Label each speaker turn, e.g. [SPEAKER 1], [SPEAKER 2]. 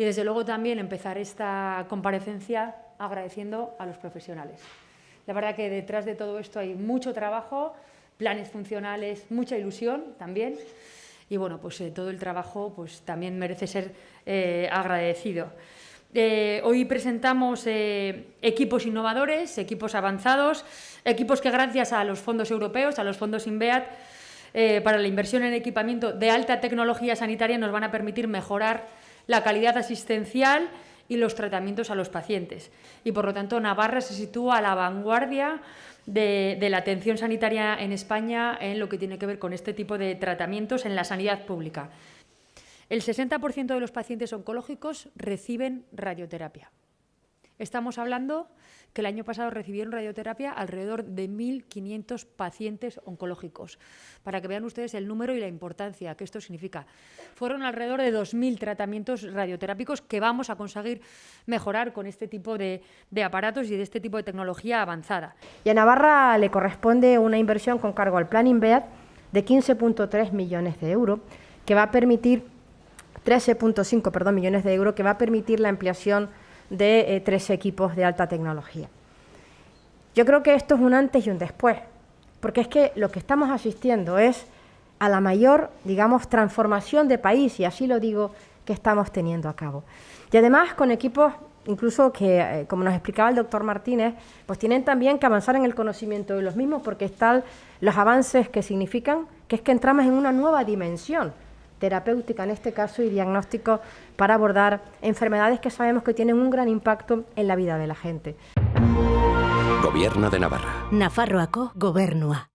[SPEAKER 1] Y desde luego también empezar esta comparecencia agradeciendo a los profesionales. La verdad que detrás de todo esto hay mucho trabajo, planes funcionales, mucha ilusión también. Y bueno, pues eh, todo el trabajo pues, también merece ser eh, agradecido. Eh, hoy presentamos equipos innovadores, equipos avanzados, equipos que gracias a los fondos europeos, a los fondos INVEAT, para la inversión en equipamiento de alta tecnología sanitaria nos van a permitir mejorar la calidad asistencial y los tratamientos a los pacientes. Y por lo tanto, Navarra se sitúa a la vanguardia de, la atención sanitaria en España en lo que tiene que ver con este tipo de tratamientos en la sanidad pública. El 60% de los pacientes oncológicos reciben radioterapia. Estamos hablando que el año pasado recibieron radioterapia alrededor de 1.500 pacientes oncológicos. Para que vean ustedes el número y la importancia que esto significa. Fueron alrededor de 2.000 tratamientos radioterápicos que vamos a conseguir mejorar con este tipo de, de aparatos y de este tipo de tecnología avanzada.
[SPEAKER 2] Y a Navarra le corresponde una inversión con cargo al Plan INVEAD de 15.3 millones de euros que va a permitir 13.5 perdón, millones de euros que va a permitir la ampliación de eh, tres equipos de alta tecnología. Yo creo que esto es un antes y un después, porque es que lo que estamos asistiendo es a la mayor, digamos, transformación de país, y así lo digo, que estamos teniendo a cabo. Y además con equipos incluso que, eh, como nos explicaba el doctor Martínez, pues tienen también que avanzar en el conocimiento de los mismos, porque están los avances que significan que es que entramos en una nueva dimensión terapéutica en este caso y diagnóstico para abordar enfermedades que sabemos que tienen un gran impacto en la vida de la gente.
[SPEAKER 3] Gobierno de Navarra.
[SPEAKER 4] Nafarroako gobernua.